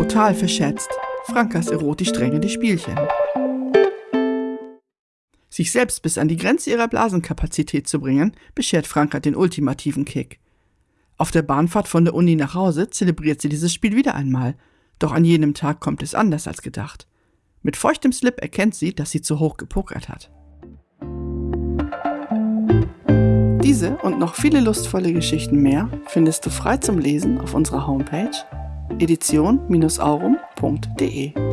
total verschätzt. Frankas erotisch drängende Spielchen. Sich selbst bis an die Grenze ihrer Blasenkapazität zu bringen, beschert Franka den ultimativen Kick. Auf der Bahnfahrt von der Uni nach Hause zelebriert sie dieses Spiel wieder einmal, doch an jenem Tag kommt es anders als gedacht. Mit feuchtem Slip erkennt sie, dass sie zu hoch gepokert hat. Diese und noch viele lustvolle Geschichten mehr findest du frei zum Lesen auf unserer Homepage edition-aurum.de.